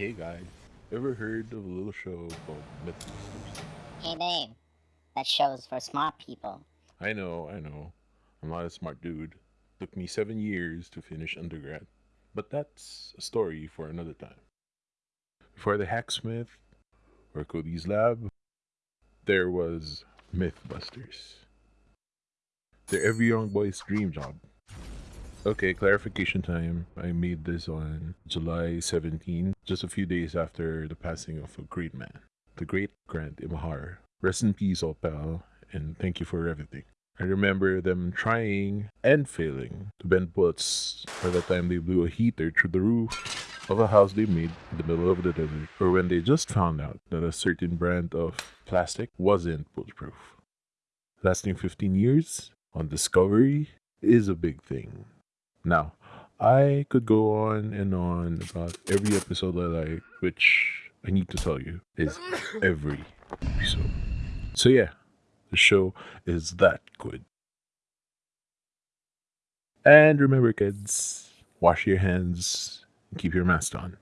Hey guys, ever heard of a little show called Mythbusters? Hey babe, that show's for smart people. I know, I know. I'm not a smart dude. Took me seven years to finish undergrad. But that's a story for another time. Before the Hacksmith or Cody's Lab, there was Mythbusters. They're every young boy's dream job. Okay, clarification time. I made this on July 17, just a few days after the passing of a great man, the great Grant Imahara. Rest in peace, old pal, and thank you for everything. I remember them trying and failing to bend bullets by the time they blew a heater through the roof of a house they made in the middle of the desert, or when they just found out that a certain brand of plastic wasn't bulletproof. Lasting 15 years on Discovery is a big thing. Now, I could go on and on about every episode that I like, which I need to tell you is every episode. So, yeah, the show is that good. And remember, kids, wash your hands and keep your mask on.